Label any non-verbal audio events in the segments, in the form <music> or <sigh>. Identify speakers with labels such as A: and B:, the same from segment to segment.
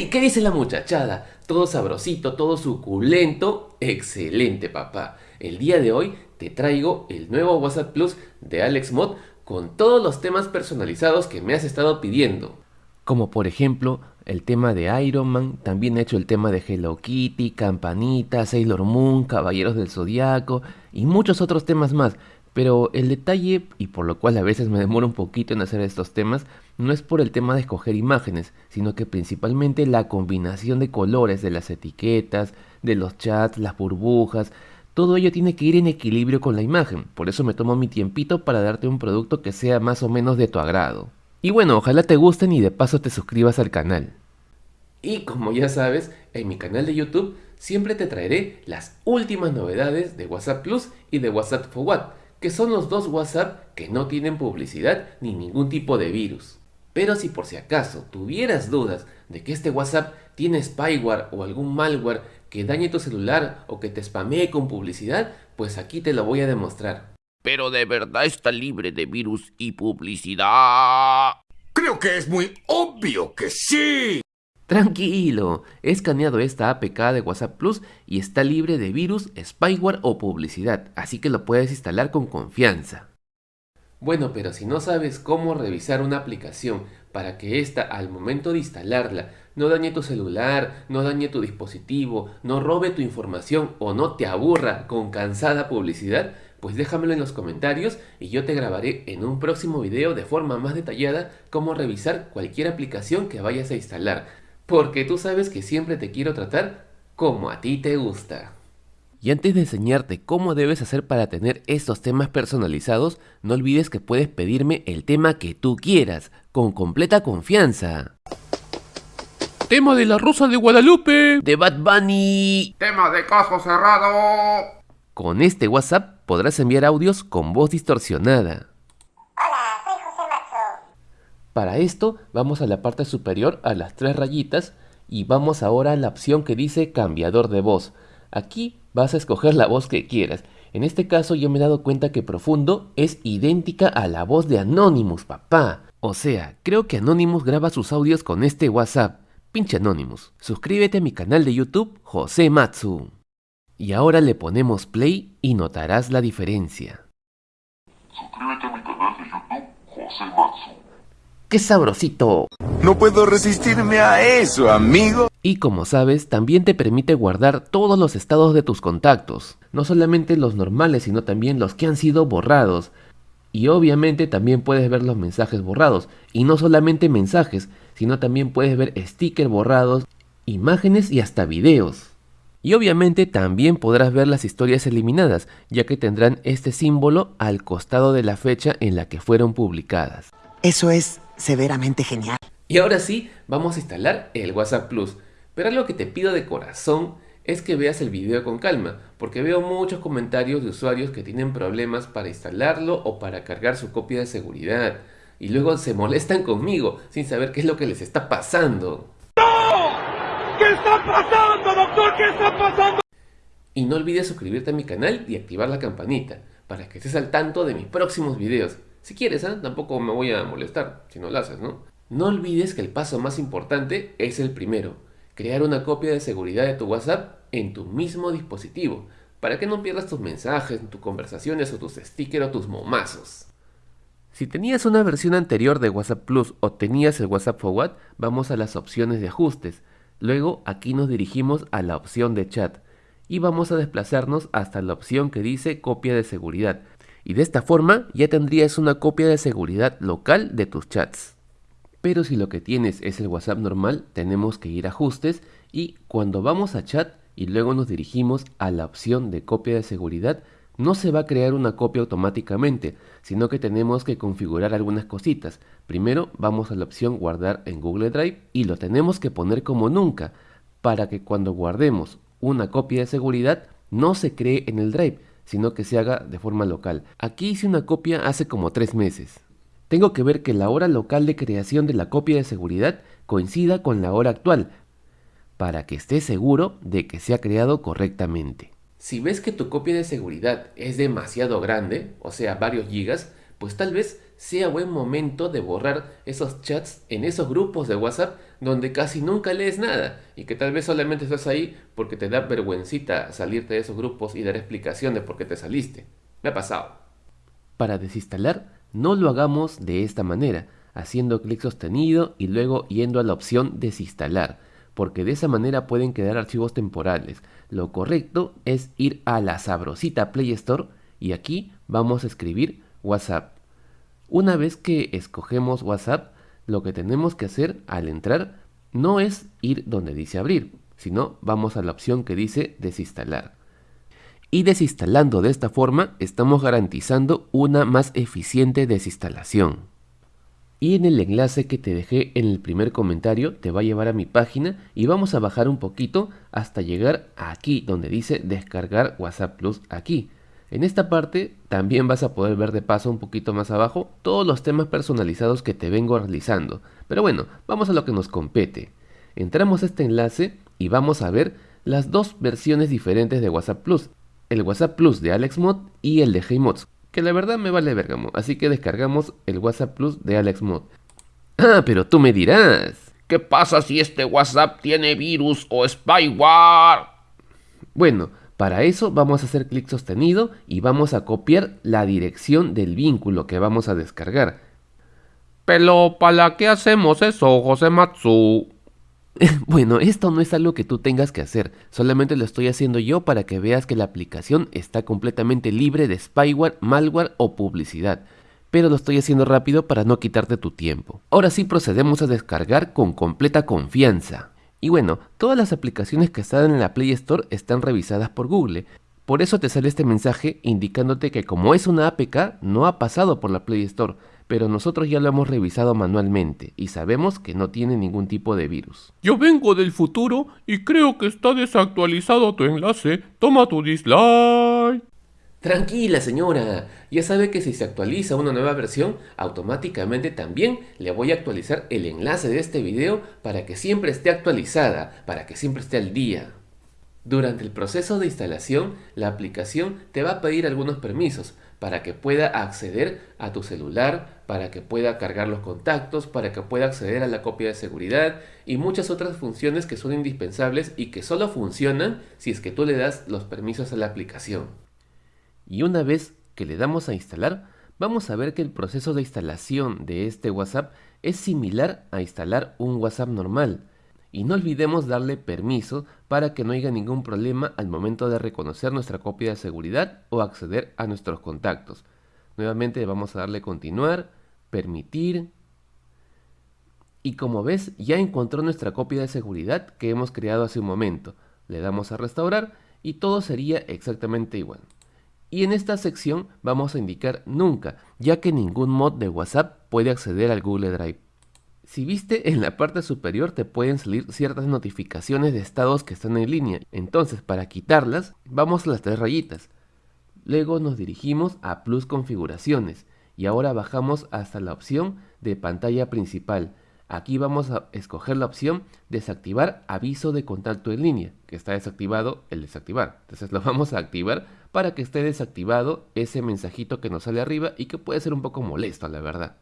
A: ¡Hey! ¿Qué dice la muchachada? Todo sabrosito, todo suculento. Excelente, papá. El día de hoy te traigo el nuevo WhatsApp Plus de AlexMod con todos los temas personalizados que me has estado pidiendo. Como por ejemplo, el tema de Iron Man, también he hecho el tema de Hello Kitty, Campanita, Sailor Moon, Caballeros del Zodiaco y muchos otros temas más. Pero el detalle, y por lo cual a veces me demoro un poquito en hacer estos temas, no es por el tema de escoger imágenes, sino que principalmente la combinación de colores de las etiquetas, de los chats, las burbujas, todo ello tiene que ir en equilibrio con la imagen, por eso me tomo mi tiempito para darte un producto que sea más o menos de tu agrado. Y bueno, ojalá te gusten y de paso te suscribas al canal. Y como ya sabes, en mi canal de YouTube siempre te traeré las últimas novedades de WhatsApp Plus y de WhatsApp Forward que son los dos WhatsApp que no tienen publicidad ni ningún tipo de virus. Pero si por si acaso tuvieras dudas de que este WhatsApp tiene spyware o algún malware que dañe tu celular o que te spamee con publicidad, pues aquí te lo voy a demostrar.
B: Pero de verdad está libre de virus y publicidad.
C: Creo que es muy obvio que sí.
A: Tranquilo, he escaneado esta APK de WhatsApp Plus y está libre de virus, spyware o publicidad, así que lo puedes instalar con confianza. Bueno, pero si no sabes cómo revisar una aplicación para que ésta al momento de instalarla no dañe tu celular, no dañe tu dispositivo, no robe tu información o no te aburra con cansada publicidad, pues déjamelo en los comentarios y yo te grabaré en un próximo video de forma más detallada cómo revisar cualquier aplicación que vayas a instalar porque tú sabes que siempre te quiero tratar como a ti te gusta. Y antes de enseñarte cómo debes hacer para tener estos temas personalizados, no olvides que puedes pedirme el tema que tú quieras, con completa confianza.
B: Tema de la Rosa de Guadalupe.
A: De Bad Bunny.
C: Tema de caso cerrado.
A: Con este WhatsApp podrás enviar audios con voz distorsionada. Para esto vamos a la parte superior a las tres rayitas y vamos ahora a la opción que dice cambiador de voz. Aquí vas a escoger la voz que quieras. En este caso yo me he dado cuenta que Profundo es idéntica a la voz de Anonymous, papá. O sea, creo que Anonymous graba sus audios con este WhatsApp. Pinche Anonymous. Suscríbete a mi canal de YouTube, José Matsu. Y ahora le ponemos play y notarás la diferencia.
D: Suscríbete a mi canal de YouTube, José Matsu.
A: ¡Qué sabrosito!
C: No puedo resistirme a eso, amigo.
A: Y como sabes, también te permite guardar todos los estados de tus contactos. No solamente los normales, sino también los que han sido borrados. Y obviamente también puedes ver los mensajes borrados. Y no solamente mensajes, sino también puedes ver stickers borrados, imágenes y hasta videos. Y obviamente también podrás ver las historias eliminadas, ya que tendrán este símbolo al costado de la fecha en la que fueron publicadas.
E: Eso es severamente genial.
A: Y ahora sí, vamos a instalar el WhatsApp Plus. Pero algo que te pido de corazón es que veas el video con calma, porque veo muchos comentarios de usuarios que tienen problemas para instalarlo o para cargar su copia de seguridad. Y luego se molestan conmigo sin saber qué es lo que les está pasando.
C: ¡No! ¿Qué está pasando, doctor? ¿Qué está pasando?
A: Y no olvides suscribirte a mi canal y activar la campanita para que estés al tanto de mis próximos videos. Si quieres, ¿eh? tampoco me voy a molestar si no lo haces, ¿no? No olvides que el paso más importante es el primero, crear una copia de seguridad de tu WhatsApp en tu mismo dispositivo, para que no pierdas tus mensajes, tus conversaciones o tus stickers o tus momazos. Si tenías una versión anterior de WhatsApp Plus o tenías el WhatsApp Forward, vamos a las opciones de ajustes. Luego aquí nos dirigimos a la opción de chat y vamos a desplazarnos hasta la opción que dice copia de seguridad y de esta forma ya tendrías una copia de seguridad local de tus chats. Pero si lo que tienes es el WhatsApp normal, tenemos que ir a ajustes y cuando vamos a chat y luego nos dirigimos a la opción de copia de seguridad, no se va a crear una copia automáticamente, sino que tenemos que configurar algunas cositas. Primero vamos a la opción guardar en Google Drive y lo tenemos que poner como nunca, para que cuando guardemos una copia de seguridad no se cree en el Drive, sino que se haga de forma local. Aquí hice una copia hace como tres meses. Tengo que ver que la hora local de creación de la copia de seguridad coincida con la hora actual, para que esté seguro de que se ha creado correctamente. Si ves que tu copia de seguridad es demasiado grande, o sea varios gigas, pues tal vez sea buen momento de borrar esos chats en esos grupos de WhatsApp donde casi nunca lees nada y que tal vez solamente estás ahí porque te da vergüencita salirte de esos grupos y dar explicación de por qué te saliste. Me ha pasado. Para desinstalar, no lo hagamos de esta manera, haciendo clic sostenido y luego yendo a la opción desinstalar, porque de esa manera pueden quedar archivos temporales. Lo correcto es ir a la sabrosita Play Store y aquí vamos a escribir WhatsApp. Una vez que escogemos WhatsApp, lo que tenemos que hacer al entrar no es ir donde dice abrir, sino vamos a la opción que dice desinstalar. Y desinstalando de esta forma estamos garantizando una más eficiente desinstalación. Y en el enlace que te dejé en el primer comentario te va a llevar a mi página y vamos a bajar un poquito hasta llegar aquí donde dice descargar WhatsApp Plus aquí. En esta parte también vas a poder ver de paso un poquito más abajo todos los temas personalizados que te vengo realizando. Pero bueno, vamos a lo que nos compete. Entramos a este enlace y vamos a ver las dos versiones diferentes de WhatsApp Plus. El WhatsApp Plus de AlexMod y el de HeyMods, que la verdad me vale vergamo, así que descargamos el WhatsApp Plus de AlexMod. Ah, pero tú me dirás.
B: ¿Qué pasa si este WhatsApp tiene virus o spyware?
A: Bueno, para eso vamos a hacer clic sostenido y vamos a copiar la dirección del vínculo que vamos a descargar.
B: Pero ¿para qué hacemos eso, José Matsu? <laughs>
A: bueno, esto no es algo que tú tengas que hacer, solamente lo estoy haciendo yo para que veas que la aplicación está completamente libre de spyware, malware o publicidad. Pero lo estoy haciendo rápido para no quitarte tu tiempo. Ahora sí procedemos a descargar con completa confianza. Y bueno, todas las aplicaciones que están en la Play Store están revisadas por Google. Por eso te sale este mensaje indicándote que como es una APK no ha pasado por la Play Store, pero nosotros ya lo hemos revisado manualmente y sabemos que no tiene ningún tipo de virus.
B: Yo vengo del futuro y creo que está desactualizado tu enlace. Toma tu dislike.
A: Tranquila señora, ya sabe que si se actualiza una nueva versión, automáticamente también le voy a actualizar el enlace de este video para que siempre esté actualizada, para que siempre esté al día. Durante el proceso de instalación, la aplicación te va a pedir algunos permisos para que pueda acceder a tu celular, para que pueda cargar los contactos, para que pueda acceder a la copia de seguridad y muchas otras funciones que son indispensables y que solo funcionan si es que tú le das los permisos a la aplicación y una vez que le damos a instalar, vamos a ver que el proceso de instalación de este WhatsApp es similar a instalar un WhatsApp normal. Y no olvidemos darle permiso para que no haya ningún problema al momento de reconocer nuestra copia de seguridad o acceder a nuestros contactos. Nuevamente vamos a darle continuar, permitir. Y como ves ya encontró nuestra copia de seguridad que hemos creado hace un momento. Le damos a restaurar y todo sería exactamente igual. Y en esta sección vamos a indicar nunca, ya que ningún mod de WhatsApp puede acceder al Google Drive. Si viste, en la parte superior te pueden salir ciertas notificaciones de estados que están en línea. Entonces, para quitarlas, vamos a las tres rayitas. Luego nos dirigimos a Plus Configuraciones y ahora bajamos hasta la opción de pantalla principal. Aquí vamos a escoger la opción desactivar aviso de contacto en línea, que está desactivado el desactivar. Entonces <laughs> lo vamos a activar para que esté desactivado ese mensajito que nos sale arriba y que puede ser un poco molesto, la verdad.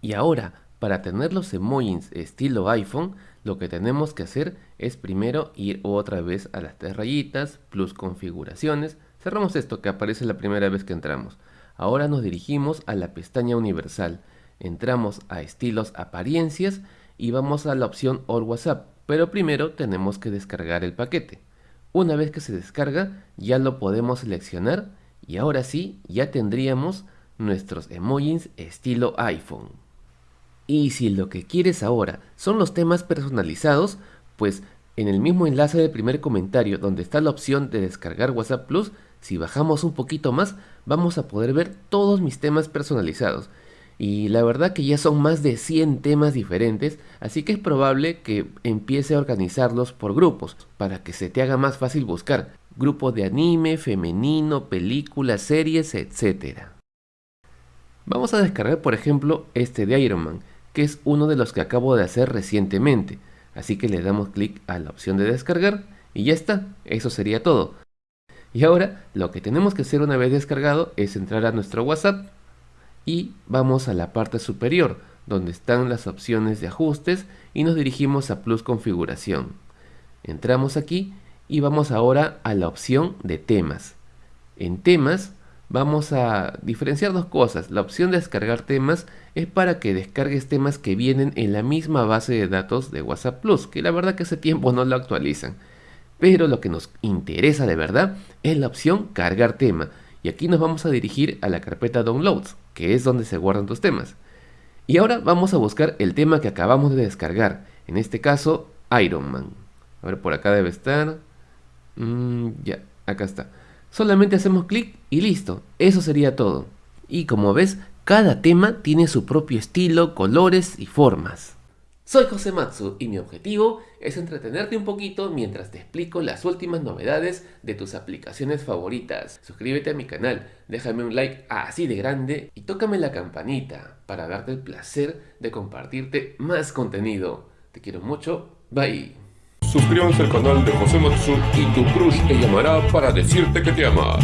A: Y ahora, para tener los emojis estilo iPhone, lo que tenemos que hacer es primero ir otra vez a las tres rayitas, plus configuraciones, cerramos esto que aparece la primera vez que entramos. Ahora nos dirigimos a la pestaña universal, entramos a estilos apariencias y vamos a la opción All WhatsApp, pero primero tenemos que descargar el paquete. Una vez que se descarga, ya lo podemos seleccionar y ahora sí, ya tendríamos nuestros emojis estilo iPhone. Y si lo que quieres ahora son los temas personalizados, pues en el mismo enlace del primer comentario donde está la opción de descargar WhatsApp Plus, si bajamos un poquito más, vamos a poder ver todos mis temas personalizados y la verdad que ya son más de 100 temas diferentes, así que es probable que empiece a organizarlos por grupos, para que se te haga más fácil buscar. Grupos de anime, femenino, películas, series, etc. Vamos a descargar por ejemplo este de Iron Man, que es uno de los que acabo de hacer recientemente. Así que le damos clic a la opción de descargar y ya está, eso sería todo. Y ahora lo que tenemos que hacer una vez descargado es entrar a nuestro WhatsApp y vamos a la parte superior donde están las opciones de ajustes y nos dirigimos a Plus Configuración. Entramos aquí y vamos ahora a la opción de temas. En temas vamos a diferenciar dos cosas. La opción de descargar temas es para que descargues temas que vienen en la misma base de datos de WhatsApp Plus, que la verdad que hace tiempo no lo actualizan. Pero lo que nos interesa de verdad es la opción cargar tema. Y aquí nos vamos a dirigir a la carpeta Downloads, que es donde se guardan tus temas. Y ahora vamos a buscar el tema que acabamos de descargar. En este caso, Iron Man. A ver, por acá debe estar. Mm, ya, acá está. Solamente hacemos clic y listo. Eso sería todo. Y como ves, cada tema tiene su propio estilo, colores y formas. Soy José Matsu y mi objetivo es entretenerte un poquito mientras te explico las últimas novedades de tus aplicaciones favoritas. Suscríbete a mi canal, déjame un like así de grande y tócame la campanita para darte el placer de compartirte más contenido. Te quiero mucho, bye.
B: Suscríbanse al canal de José Matsu y tu crush te llamará para decirte que te ama.